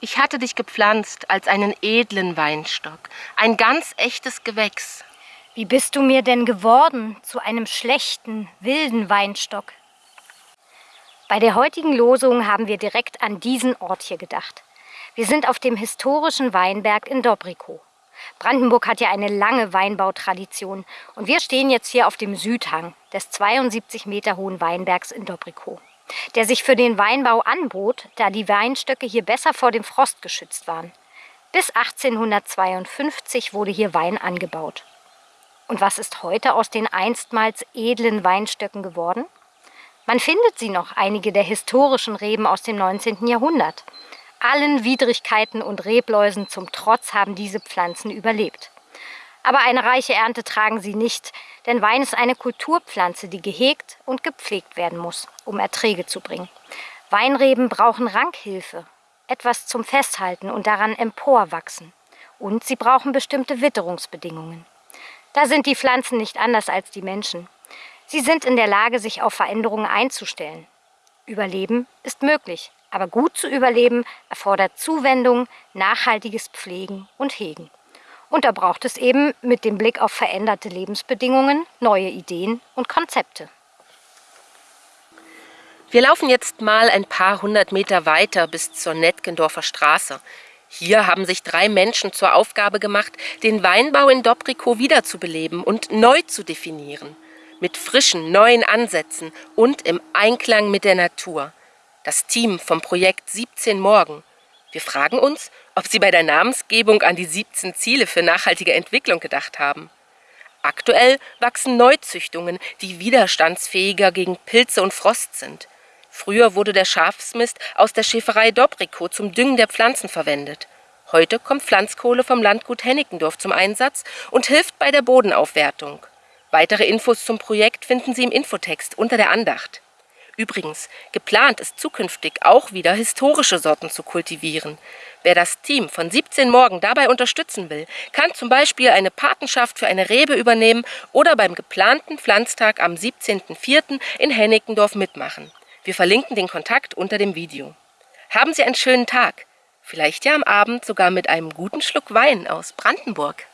Ich hatte dich gepflanzt als einen edlen Weinstock, ein ganz echtes Gewächs. Wie bist du mir denn geworden zu einem schlechten, wilden Weinstock? Bei der heutigen Losung haben wir direkt an diesen Ort hier gedacht. Wir sind auf dem historischen Weinberg in Dobrikow. Brandenburg hat ja eine lange Weinbautradition und wir stehen jetzt hier auf dem Südhang des 72 Meter hohen Weinbergs in Dobrikow, der sich für den Weinbau anbot, da die Weinstöcke hier besser vor dem Frost geschützt waren. Bis 1852 wurde hier Wein angebaut. Und was ist heute aus den einstmals edlen Weinstöcken geworden? Man findet sie noch, einige der historischen Reben aus dem 19. Jahrhundert. Allen Widrigkeiten und Rebläusen zum Trotz haben diese Pflanzen überlebt. Aber eine reiche Ernte tragen sie nicht, denn Wein ist eine Kulturpflanze, die gehegt und gepflegt werden muss, um Erträge zu bringen. Weinreben brauchen Rankhilfe, etwas zum Festhalten und daran emporwachsen. Und sie brauchen bestimmte Witterungsbedingungen. Da sind die Pflanzen nicht anders als die Menschen. Sie sind in der Lage, sich auf Veränderungen einzustellen. Überleben ist möglich, aber gut zu überleben erfordert Zuwendung, nachhaltiges Pflegen und Hegen. Und da braucht es eben mit dem Blick auf veränderte Lebensbedingungen neue Ideen und Konzepte. Wir laufen jetzt mal ein paar hundert Meter weiter bis zur Netkendorfer Straße. Hier haben sich drei Menschen zur Aufgabe gemacht, den Weinbau in Dobrikow wiederzubeleben und neu zu definieren mit frischen, neuen Ansätzen und im Einklang mit der Natur. Das Team vom Projekt 17 Morgen. Wir fragen uns, ob sie bei der Namensgebung an die 17 Ziele für nachhaltige Entwicklung gedacht haben. Aktuell wachsen Neuzüchtungen, die widerstandsfähiger gegen Pilze und Frost sind. Früher wurde der Schafsmist aus der Schäferei Dobrikow zum Düngen der Pflanzen verwendet. Heute kommt Pflanzkohle vom Landgut Hennickendorf zum Einsatz und hilft bei der Bodenaufwertung. Weitere Infos zum Projekt finden Sie im Infotext unter der Andacht. Übrigens, geplant ist zukünftig auch wieder historische Sorten zu kultivieren. Wer das Team von 17 Morgen dabei unterstützen will, kann zum Beispiel eine Patenschaft für eine Rebe übernehmen oder beim geplanten Pflanztag am 17.04. in Hennickendorf mitmachen. Wir verlinken den Kontakt unter dem Video. Haben Sie einen schönen Tag, vielleicht ja am Abend sogar mit einem guten Schluck Wein aus Brandenburg.